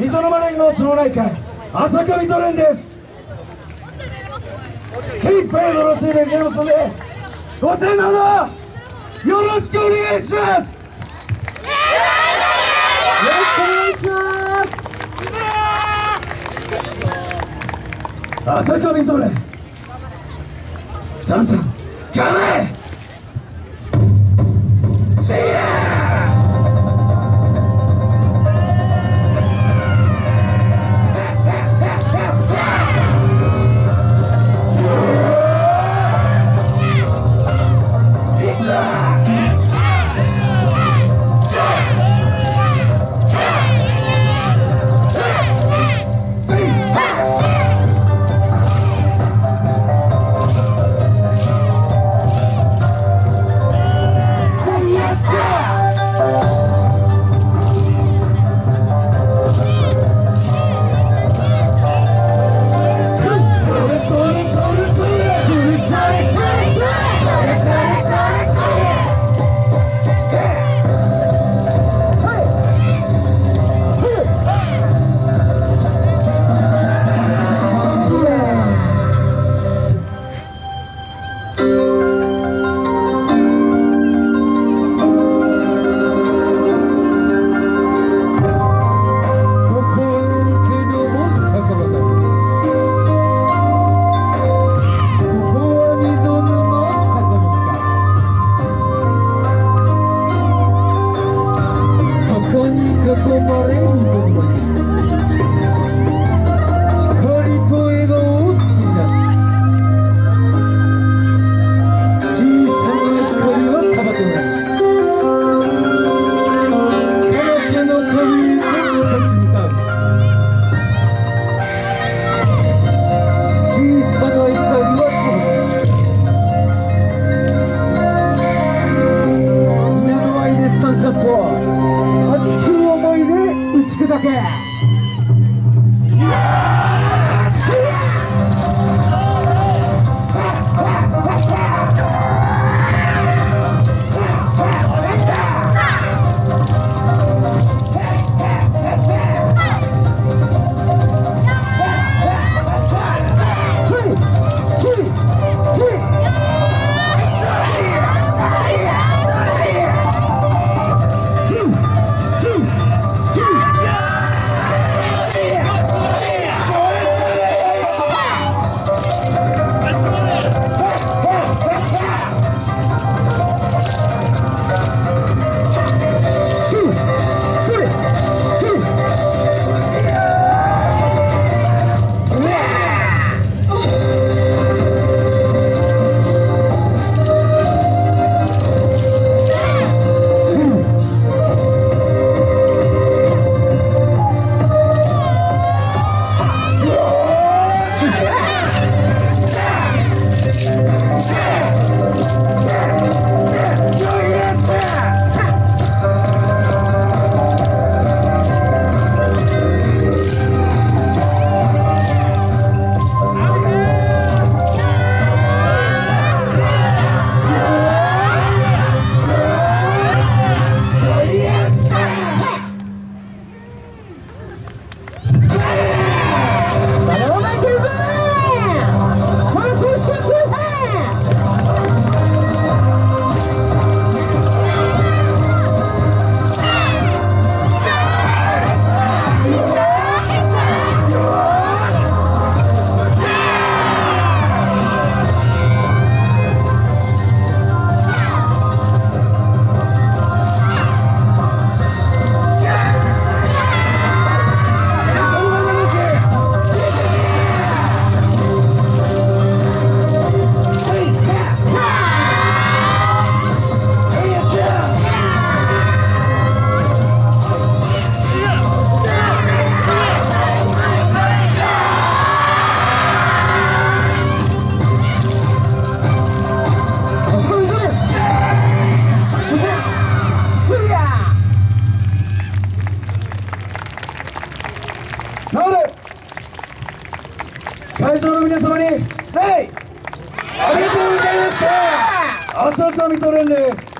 溝沼連合町内会浅香溝連です。精一杯のろしいできますのでご声援のほどよろしくお願いします。よろしくお願いします。浅香溝連さんさん構え浅香みそれんです。